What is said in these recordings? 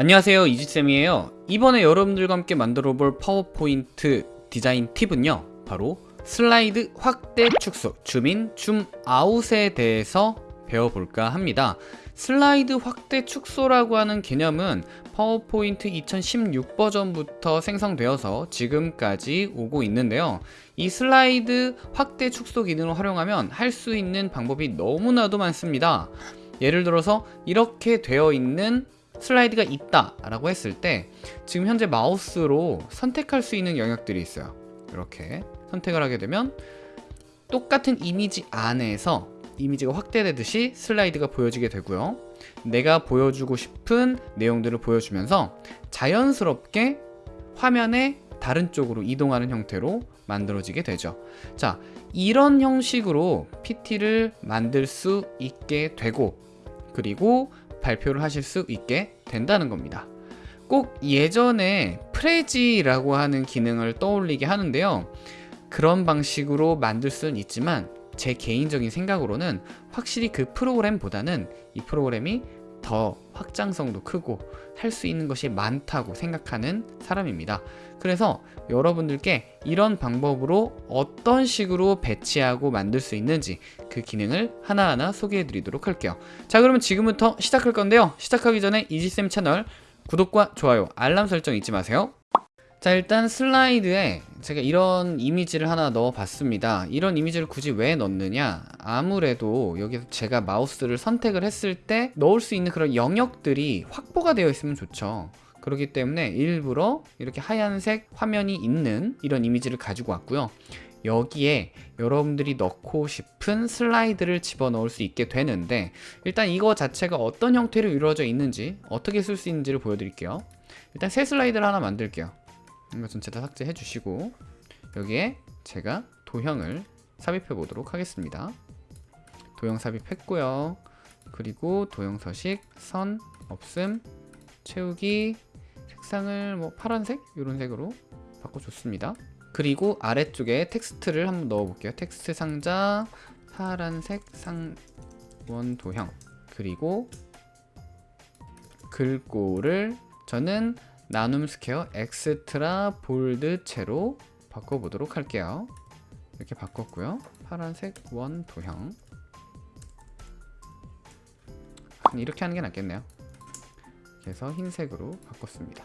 안녕하세요 이지쌤이에요. 이번에 여러분들과 함께 만들어 볼 파워포인트 디자인 팁은요 바로 슬라이드 확대 축소 줌인 줌아웃에 대해서 배워볼까 합니다. 슬라이드 확대 축소라고 하는 개념은 파워포인트 2016 버전부터 생성되어서 지금까지 오고 있는데요. 이 슬라이드 확대 축소 기능을 활용하면 할 수 있는 방법이 너무나도 많습니다. 예를 들어서 이렇게 되어 있는 슬라이드가 있다 라고 했을 때 지금 현재 마우스로 선택할 수 있는 영역들이 있어요. 이렇게 선택을 하게 되면 똑같은 이미지 안에서 이미지가 확대되듯이 슬라이드가 보여지게 되고요. 내가 보여주고 싶은 내용들을 보여주면서 자연스럽게 화면의 다른 쪽으로 이동하는 형태로 만들어지게 되죠. 자 이런 형식으로 PT를 만들 수 있게 되고 그리고 발표를 하실 수 있게 된다는 겁니다. 꼭 예전에 프레지라고 하는 기능을 떠올리게 하는데요. 그런 방식으로 만들 수는 있지만 제 개인적인 생각으로는 확실히 그 프로그램보다는 이 프로그램이 더 확장성도 크고 할 수 있는 것이 많다고 생각하는 사람입니다. 그래서 여러분들께 이런 방법으로 어떤 식으로 배치하고 만들 수 있는지 그 기능을 하나하나 소개해 드리도록 할게요. 자 그러면 지금부터 시작할 건데요. 시작하기 전에 이지쌤 채널 구독과 좋아요 알람 설정 잊지 마세요 자 일단 슬라이드에 제가 이런 이미지를 하나 넣어 봤습니다. 이런 이미지를 굳이 왜 넣느냐? 아무래도 여기서 제가 마우스를 선택을 했을 때 넣을 수 있는 그런 영역들이 확보가 되어 있으면 좋죠. 그렇기 때문에 일부러 이렇게 하얀색 화면이 있는 이런 이미지를 가지고 왔고요. 여기에 여러분들이 넣고 싶은 슬라이드를 집어넣을 수 있게 되는데 일단 이거 자체가 어떤 형태로 이루어져 있는지 어떻게 쓸 수 있는지를 보여드릴게요. 일단 새 슬라이드를 하나 만들게요 이거 전체 다 삭제해 주시고 여기에 제가 도형을 삽입해 보도록 하겠습니다. 도형 삽입했고요. 그리고 도형 서식 선 없음 채우기 색상을 뭐 파란색? 이런 색으로 바꿔줬습니다. 그리고 아래쪽에 텍스트를 한번 넣어 볼게요. 텍스트 상자 파란색 원 도형. 그리고 글꼴을 저는 나눔 스퀘어 extra bold체로 바꿔보도록 할게요. 이렇게 바꿨고요. 파란색 원 도형. 이렇게 하는 게 낫겠네요. 그래서 흰색으로 바꿨습니다.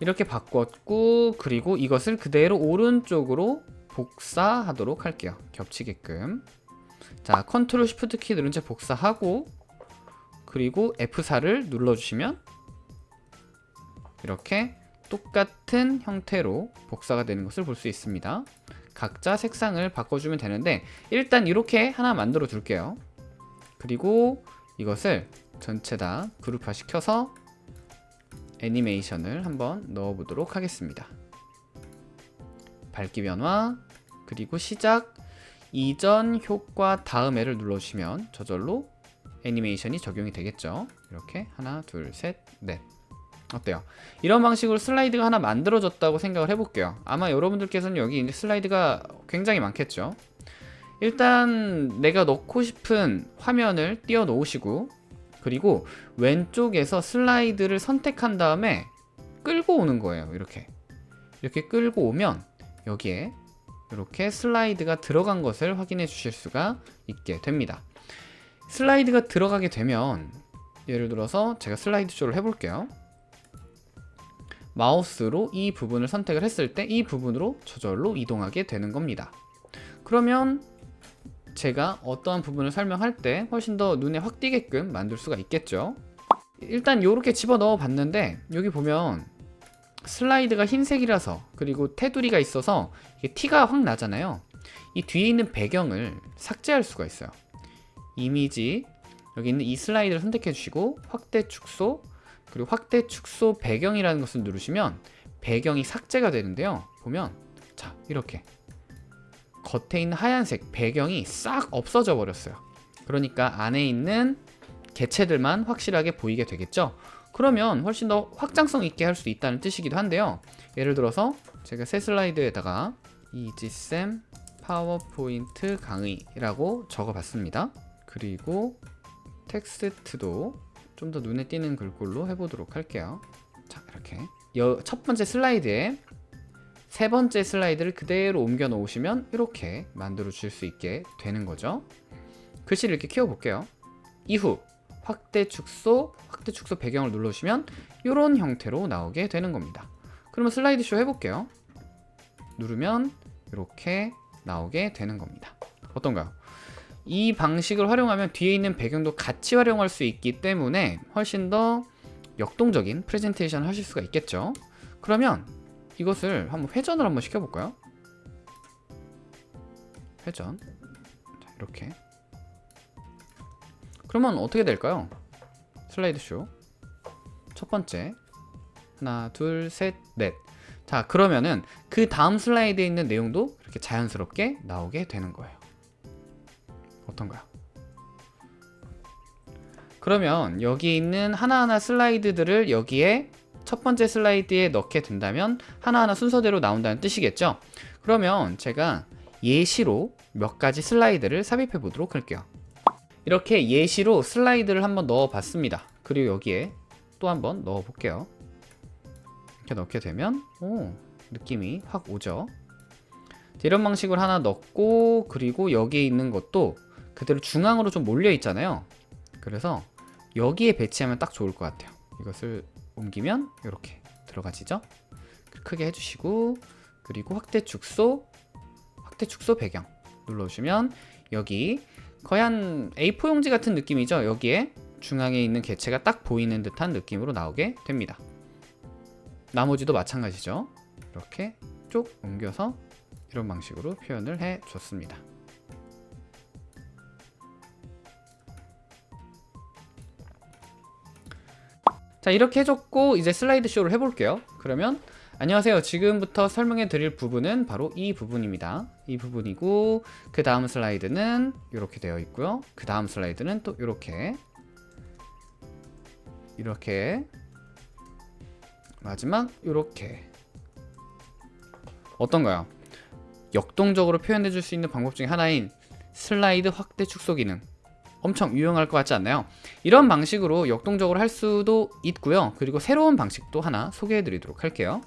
이렇게 바꿨고 그리고 이것을 그대로 오른쪽으로 복사하도록 할게요. 겹치게끔. 자 control shift 키 누른 채 복사하고 그리고 F4를 눌러주시면 이렇게 똑같은 형태로 복사가 되는 것을 볼 수 있습니다. 각자 색상을 바꿔주면 되는데 일단 이렇게 하나 만들어 둘게요. 그리고 이것을 전체 다 그룹화 시켜서 애니메이션을 한번 넣어 보도록 하겠습니다. 밝기 변화 그리고 시작. 이전 효과 다음에를 눌러주시면 저절로 애니메이션이 적용이 되겠죠? 이렇게 하나 둘셋넷 어때요? 이런 방식으로 슬라이드가 하나 만들어졌다고 생각을 해볼게요. 아마 여러분들께서는 여기 이제 슬라이드가 굉장히 많겠죠? 일단 내가 넣고 싶은 화면을 띄워 놓으시고 그리고 왼쪽에서 슬라이드를 선택한 다음에 끌고 오는 거예요 이렇게. 이렇게 끌고 오면 여기에 이렇게 슬라이드가 들어간 것을 확인해 주실 수가 있게 됩니다. 슬라이드가 들어가게 되면 예를 들어서 제가 슬라이드 쇼를 해볼게요 마우스로 이 부분을 선택을 했을 때 이 부분으로 저절로 이동하게 되는 겁니다. 그러면 제가 어떠한 부분을 설명할 때 훨씬 더 눈에 확 띄게끔 만들 수가 있겠죠? 일단 이렇게 집어넣어 봤는데 여기 보면 슬라이드가 흰색이라서 그리고 테두리가 있어서 티가 확 나잖아요. 이 뒤에 있는 배경을 삭제할 수가 있어요. 이미지 여기 있는 이 슬라이드를 선택해 주시고 확대 축소 그리고 확대 축소 배경이라는 것을 누르시면 배경이 삭제가 되는데요. 보면 자 이렇게 겉에 있는 하얀색 배경이 싹 없어져 버렸어요. 그러니까 안에 있는 개체들만 확실하게 보이게 되겠죠? 그러면 훨씬 더 확장성 있게 할 수 있다는 뜻이기도 한데요. 예를 들어서 제가 새 슬라이드에다가 이지쌤 파워포인트 강의라고 적어 봤습니다. 그리고 텍스트도 좀 더 눈에 띄는 글꼴로 해보도록 할게요. 자 이렇게. 여, 첫 번째 슬라이드에 세 번째 슬라이드를 그대로 옮겨 놓으시면 이렇게 만들어 줄수 있게 되는 거죠. 글씨를 이렇게 키워 볼게요. 이후 확대 축소 확대 축소 배경을 눌러주시면 이런 형태로 나오게 되는 겁니다. 그러면 슬라이드 쇼 해볼게요. 누르면 이렇게 나오게 되는 겁니다. 어떤가요? 이 방식을 활용하면 뒤에 있는 배경도 같이 활용할 수 있기 때문에 훨씬 더 역동적인 프레젠테이션을 하실 수가 있겠죠 그러면 이것을 한번 회전을 한번 시켜볼까요? 회전 자, 이렇게 그러면 어떻게 될까요? 슬라이드 쇼. 첫 번째. 하나, 둘, 셋, 넷. 자, 그러면은 그 다음 슬라이드에 있는 내용도 이렇게 자연스럽게 나오게 되는 거예요. 어떤가요? 그러면 여기 있는 하나하나 슬라이드들을 여기에 첫 번째 슬라이드에 넣게 된다면 하나하나 순서대로 나온다는 뜻이겠죠? 그러면 제가 예시로 몇 가지 슬라이드를 삽입해 보도록 할게요. 이렇게 예시로 슬라이드를 한번 넣어 봤습니다 그리고 여기에 또 한번 넣어 볼게요 이렇게 넣게 되면 오 느낌이 확 오죠 이런 방식으로 하나 넣고 그리고 여기에 있는 것도 그대로 중앙으로 좀 몰려 있잖아요. 그래서 여기에 배치하면 딱 좋을 것 같아요. 이것을 옮기면 이렇게 들어가지죠? 크게 해주시고 그리고 확대 축소 확대 축소 배경 눌러주시면 여기 거의 한 A4 용지 같은 느낌이죠? 여기에 중앙에 있는 개체가 딱 보이는 듯한 느낌으로 나오게 됩니다. 나머지도 마찬가지죠? 이렇게 쭉 옮겨서 이런 방식으로 표현을 해 줬습니다 자 이렇게 해줬고 이제 슬라이드 쇼를 해볼게요. 그러면 안녕하세요. 지금부터 설명해 드릴 부분은 바로 이 부분입니다. 이 부분이고 그 다음 슬라이드는 이렇게 되어 있고요. 그 다음 슬라이드는 또 이렇게. 이렇게. 마지막 이렇게. 어떤가요? 역동적으로 표현해 줄 수 있는 방법 중에 하나인 슬라이드 확대 축소 기능 엄청 유용할 것 같지 않나요? 이런 방식으로 역동적으로 할 수도 있고요 그리고 새로운 방식도 하나 소개해 드리도록 할게요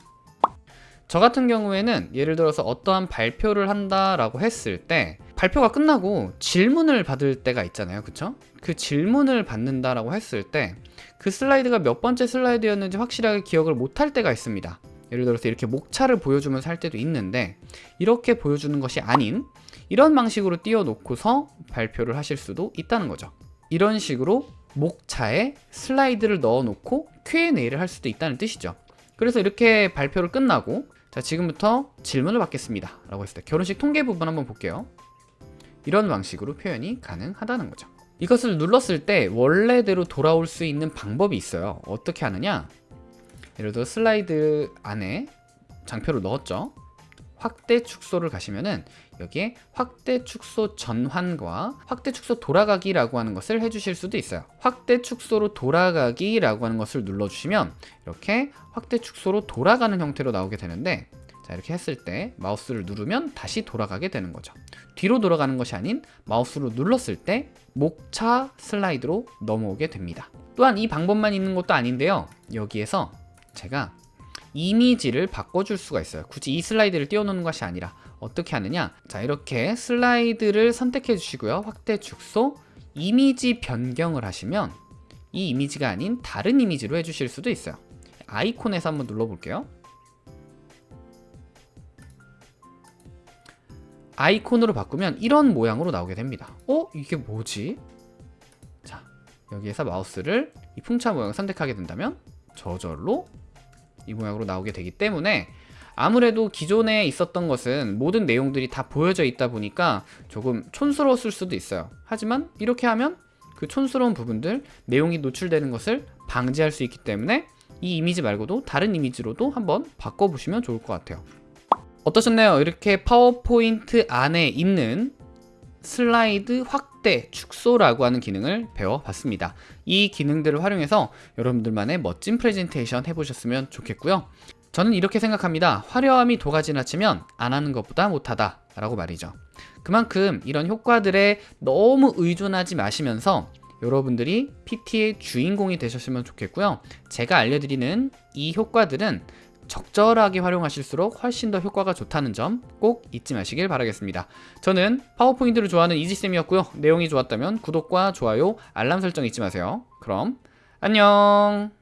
저 같은 경우에는 예를 들어서 어떠한 발표를 한다라고 했을 때 발표가 끝나고 질문을 받을 때가 있잖아요 그쵸? 그 질문을 받는다라고 했을 때 그 슬라이드가 몇 번째 슬라이드였는지 확실하게 기억을 못할 때가 있습니다 예를 들어서 이렇게 목차를 보여주면서 할 때도 있는데 이렇게 보여주는 것이 아닌 이런 방식으로 띄워놓고서 발표를 하실 수도 있다는 거죠. 이런 식으로 목차에 슬라이드를 넣어놓고 Q&A를 할 수도 있다는 뜻이죠. 그래서 이렇게 발표를 끝나고 자 지금부터 질문을 받겠습니다. 라고 했을 때 결혼식 통계 부분 한번 볼게요. 이런 방식으로 표현이 가능하다는 거죠. 이것을 눌렀을 때 원래대로 돌아올 수 있는 방법이 있어요. 어떻게 하느냐? 예를 들어 슬라이드 안에 장표를 넣었죠 확대 축소를 가시면은 여기에 확대 축소 전환과 확대 축소 돌아가기라고 하는 것을 해주실 수도 있어요. 확대 축소로 돌아가기라고 하는 것을 눌러주시면 이렇게 확대 축소로 돌아가는 형태로 나오게 되는데 자 이렇게 했을 때 마우스를 누르면 다시 돌아가게 되는 거죠. 뒤로 돌아가는 것이 아닌 마우스로 눌렀을 때 목차 슬라이드로 넘어오게 됩니다. 또한 이 방법만 있는 것도 아닌데요. 여기에서 제가 이미지를 바꿔줄 수가 있어요. 굳이 이 슬라이드를 띄워놓는 것이 아니라 어떻게 하느냐? 자 이렇게 슬라이드를 선택해 주시고요. 확대 축소 이미지 변경을 하시면 이 이미지가 아닌 다른 이미지로 해주실 수도 있어요. 아이콘에서 한번 눌러볼게요. 아이콘으로 바꾸면 이런 모양으로 나오게 됩니다. 어? 이게 뭐지? 자 여기에서 마우스를 이 풍차 모양을 선택하게 된다면 저절로 이 모양으로 나오게 되기 때문에 아무래도 기존에 있었던 것은 모든 내용들이 다 보여져 있다 보니까 조금 촌스러웠을 수도 있어요 하지만 이렇게 하면 그 촌스러운 부분들 내용이 노출되는 것을 방지할 수 있기 때문에 이 이미지 말고도 다른 이미지로도 한번 바꿔보시면 좋을 것 같아요 어떠셨나요? 이렇게 파워포인트 안에 있는 슬라이드 확대, 축소라고 하는 기능을 배워봤습니다. 이 기능들을 활용해서 여러분들만의 멋진 프레젠테이션 해보셨으면 좋겠고요. 저는 이렇게 생각합니다. 화려함이 도가 지나치면 안 하는 것보다 못하다 라고 말이죠. 그만큼 이런 효과들에 너무 의존하지 마시면서 여러분들이 PT의 주인공이 되셨으면 좋겠고요. 제가 알려드리는 이 효과들은 적절하게 활용하실수록 훨씬 더 효과가 좋다는 점 꼭 잊지 마시길 바라겠습니다. 저는 파워포인트를 좋아하는 이지쌤이었고요. 내용이 좋았다면 구독과 좋아요, 알람 설정 잊지 마세요. 그럼 안녕!